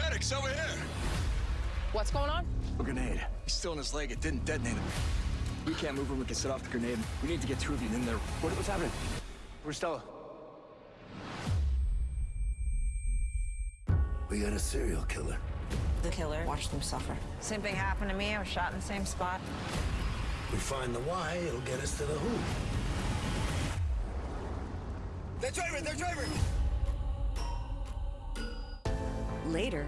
Alex, over here! What's going on? A grenade. He's still in his leg. It didn't detonate him. We can't move him. We can set off the grenade. We need to get two of you in there. What, what's happening? Where's Stella? We got a serial killer. The killer watched them suffer. Same thing happened to me. I was shot in the same spot. We find the why, it'll get us to the who. They're driving! They're driving! Later,